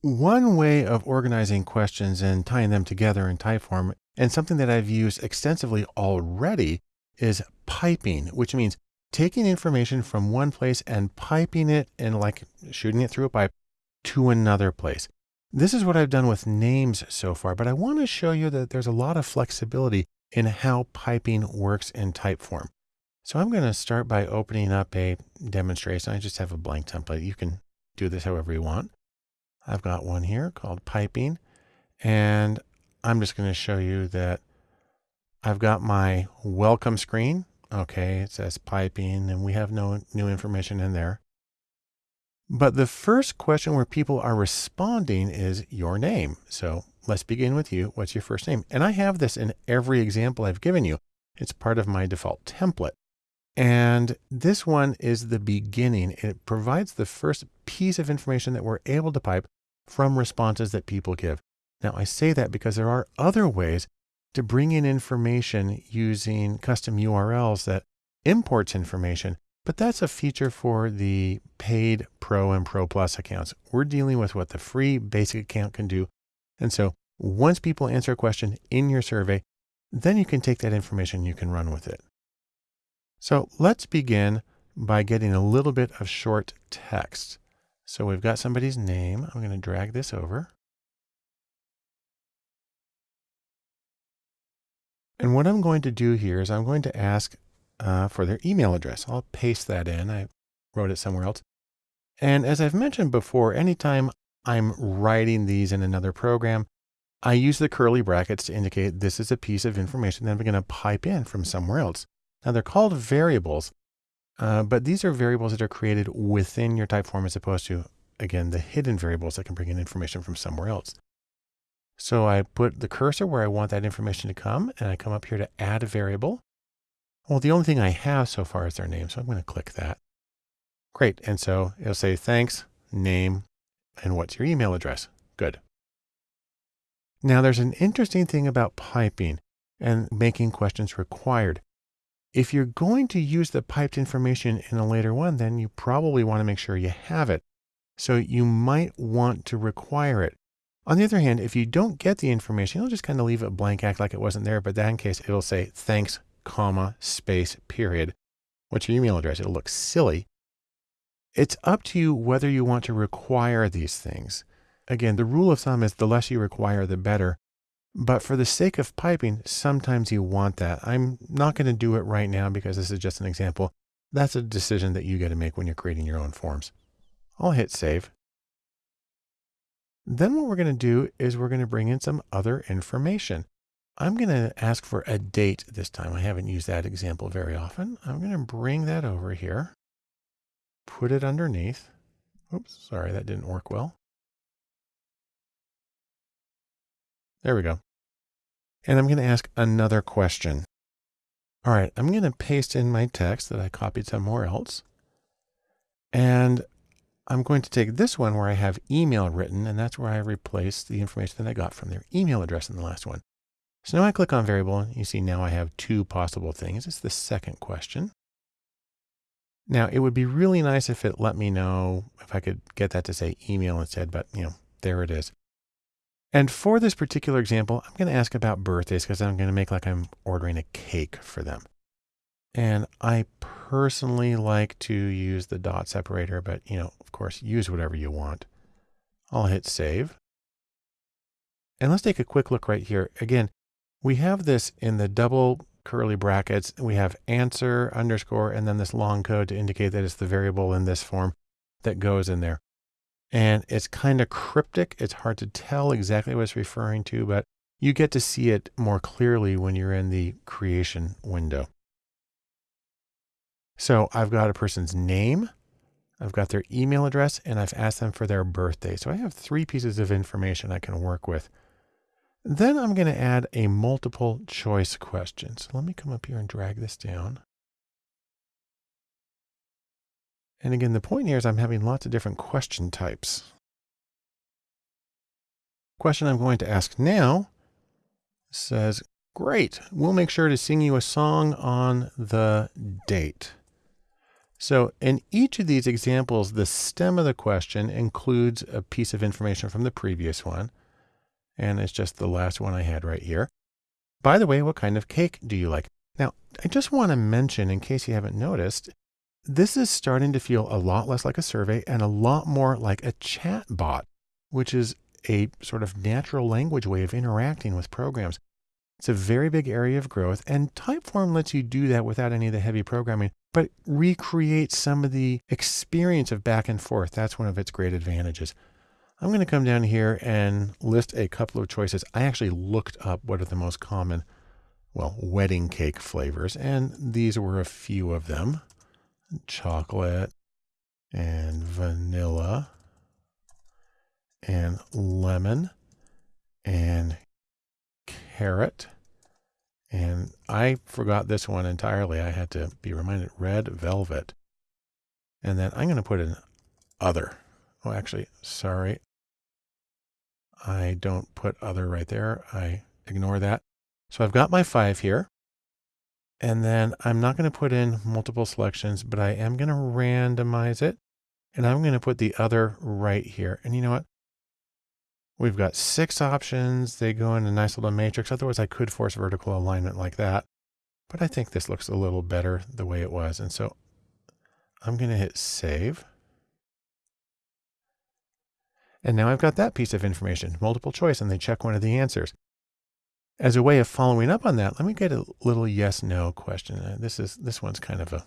One way of organizing questions and tying them together in Typeform, and something that I've used extensively already, is piping, which means taking information from one place and piping it and like shooting it through a pipe to another place. This is what I've done with names so far, but I want to show you that there's a lot of flexibility in how piping works in Typeform. So I'm going to start by opening up a demonstration. I just have a blank template. You can do this however you want. I've got one here called piping, and I'm just going to show you that I've got my welcome screen. Okay, it says piping, and we have no new information in there. But the first question where people are responding is your name. So let's begin with you. What's your first name? And I have this in every example I've given you. It's part of my default template. And this one is the beginning. It provides the first piece of information that we're able to pipe from responses that people give. Now I say that because there are other ways to bring in information using custom URLs that imports information, but that's a feature for the paid Pro and Pro Plus accounts. We're dealing with what the free basic account can do. And so once people answer a question in your survey, then you can take that information, you can run with it. So let's begin by getting a little bit of short text. So we've got somebody's name. I'm going to drag this over. And what I'm going to do here is I'm going to ask uh, for their email address. I'll paste that in. I wrote it somewhere else. And as I've mentioned before, anytime I'm writing these in another program, I use the curly brackets to indicate this is a piece of information that I'm going to pipe in from somewhere else. Now they're called variables, uh, but these are variables that are created within your Typeform as opposed to, again, the hidden variables that can bring in information from somewhere else. So I put the cursor where I want that information to come, and I come up here to add a variable. Well, the only thing I have so far is their name, so I'm going to click that. Great. And so it'll say thanks, name, and what's your email address? Good. Now there's an interesting thing about piping and making questions required. If you're going to use the piped information in a later one, then you probably want to make sure you have it. So you might want to require it. On the other hand, if you don't get the information, you'll just kind of leave it blank, act like it wasn't there. But that in case it'll say thanks, comma, space, period. What's your email address? It'll look silly. It's up to you whether you want to require these things. Again, the rule of thumb is the less you require, the better. But for the sake of piping, sometimes you want that. I'm not going to do it right now because this is just an example. That's a decision that you get to make when you're creating your own forms. I'll hit save. Then what we're going to do is we're going to bring in some other information. I'm going to ask for a date this time. I haven't used that example very often. I'm going to bring that over here, put it underneath. Oops, sorry, that didn't work well. There we go. And I'm going to ask another question. All right, I'm going to paste in my text that I copied somewhere else. And I'm going to take this one where I have email written, and that's where I replace the information that I got from their email address in the last one. So now I click on variable, and you see now I have two possible things. It's the second question. Now it would be really nice if it let me know if I could get that to say email instead, but you know, there it is. And for this particular example, I'm going to ask about birthdays because I'm going to make like I'm ordering a cake for them. And I personally like to use the dot separator, but you know, of course, use whatever you want. I'll hit save. And let's take a quick look right here. Again, we have this in the double curly brackets. We have answer underscore, and then this long code to indicate that it's the variable in this form that goes in there. And it's kind of cryptic. It's hard to tell exactly what it's referring to, but you get to see it more clearly when you're in the creation window. So I've got a person's name, I've got their email address, and I've asked them for their birthday. So I have three pieces of information I can work with. Then I'm going to add a multiple choice question. So let me come up here and drag this down. And again, the point here is I'm having lots of different question types. Question I'm going to ask now says, great, we'll make sure to sing you a song on the date. So in each of these examples, the stem of the question includes a piece of information from the previous one. And it's just the last one I had right here. By the way, what kind of cake do you like? Now, I just want to mention, in case you haven't noticed, this is starting to feel a lot less like a survey and a lot more like a chat bot, which is a sort of natural language way of interacting with programs. It's a very big area of growth and Typeform lets you do that without any of the heavy programming, but recreate some of the experience of back and forth. That's one of its great advantages. I'm going to come down here and list a couple of choices. I actually looked up what are the most common, well, wedding cake flavors, and these were a few of them. Chocolate and vanilla and lemon and carrot. And I forgot this one entirely. I had to be reminded red velvet. And then I'm going to put in other. Oh, actually, sorry. I don't put other right there. I ignore that. So I've got my five here. And then I'm not going to put in multiple selections, but I am going to randomize it. And I'm going to put the other right here. And you know what? We've got six options. They go in a nice little matrix. Otherwise, I could force vertical alignment like that. But I think this looks a little better the way it was. And so I'm going to hit save. And now I've got that piece of information, multiple choice, and they check one of the answers. As a way of following up on that, let me get a little yes, no question. Uh, this is, this one's kind of a,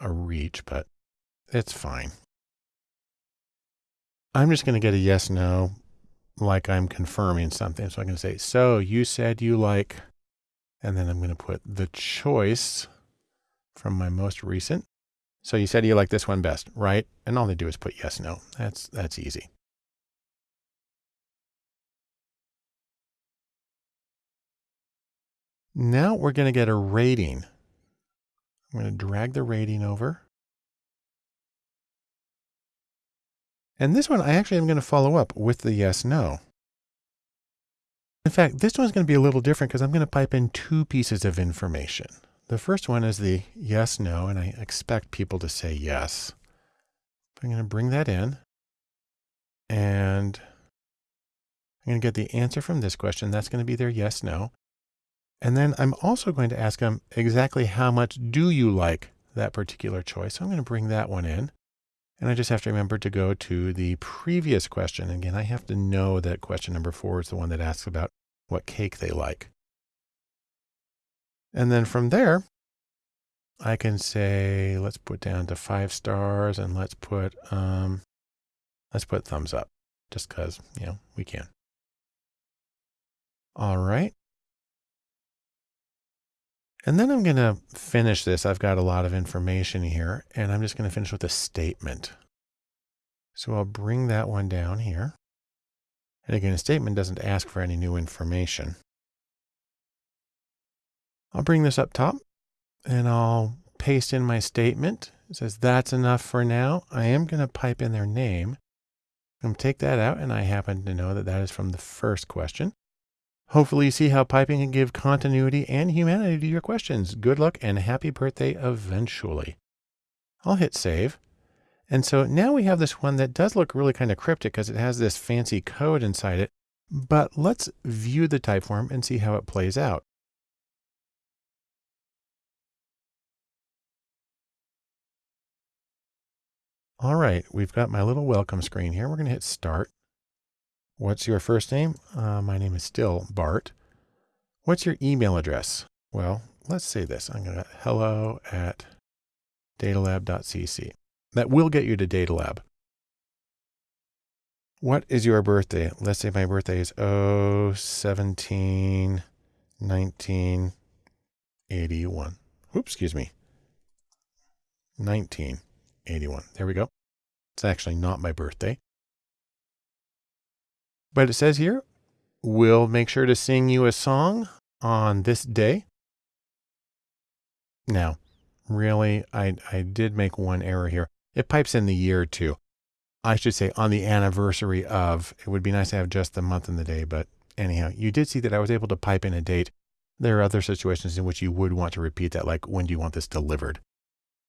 a reach, but it's fine. I'm just going to get a yes, no like I'm confirming something. So I'm going to say, so you said you like, and then I'm going to put the choice from my most recent. So you said you like this one best, right? And all they do is put yes, no. That's, that's easy. Now we're going to get a rating. I'm going to drag the rating over. And this one, I actually am going to follow up with the yes, no. In fact, this one's going to be a little different because I'm going to pipe in two pieces of information. The first one is the yes, no, and I expect people to say yes. I'm going to bring that in and I'm going to get the answer from this question. That's going to be their yes, no. And then I'm also going to ask them exactly how much do you like that particular choice. So I'm going to bring that one in. And I just have to remember to go to the previous question. Again, I have to know that question number four is the one that asks about what cake they like. And then from there, I can say, let's put down to five stars and let's put, um, let's put thumbs up just cause, you know, we can. All right. And then I'm going to finish this. I've got a lot of information here, and I'm just going to finish with a statement. So I'll bring that one down here. And again, a statement doesn't ask for any new information. I'll bring this up top and I'll paste in my statement. It says that's enough for now. I am going to pipe in their name. I'm going to take that out and I happen to know that that is from the first question. Hopefully you see how piping can give continuity and humanity to your questions. Good luck and happy birthday eventually. I'll hit save. And so now we have this one that does look really kind of cryptic because it has this fancy code inside it. But let's view the typeform and see how it plays out. All right, we've got my little welcome screen here. We're going to hit start. What's your first name? Uh, my name is still Bart. What's your email address? Well, let's say this. I'm going to hello at datalab.cc. That will get you to Datalab. What is your birthday? Let's say my birthday is 017 1981. Oops, excuse me. 1981. There we go. It's actually not my birthday. But it says here, we'll make sure to sing you a song on this day. Now, really, I, I did make one error here. It pipes in the year too. I should say on the anniversary of. It would be nice to have just the month and the day, but anyhow, you did see that I was able to pipe in a date. There are other situations in which you would want to repeat that, like when do you want this delivered?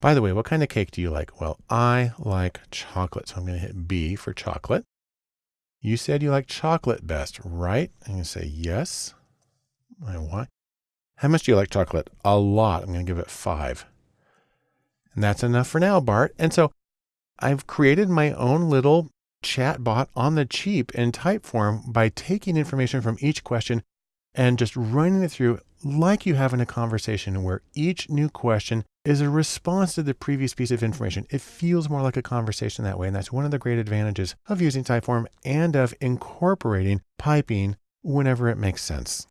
By the way, what kind of cake do you like? Well, I like chocolate. So I'm going to hit B for chocolate. You said you like chocolate best, right? I'm going to say yes. why? How much do you like chocolate? A lot. I'm going to give it five. And that's enough for now, Bart. And so I've created my own little chat bot on the cheap in Typeform by taking information from each question and just running it through like you have in a conversation where each new question is a response to the previous piece of information. It feels more like a conversation that way. And that's one of the great advantages of using Typeform and of incorporating piping whenever it makes sense.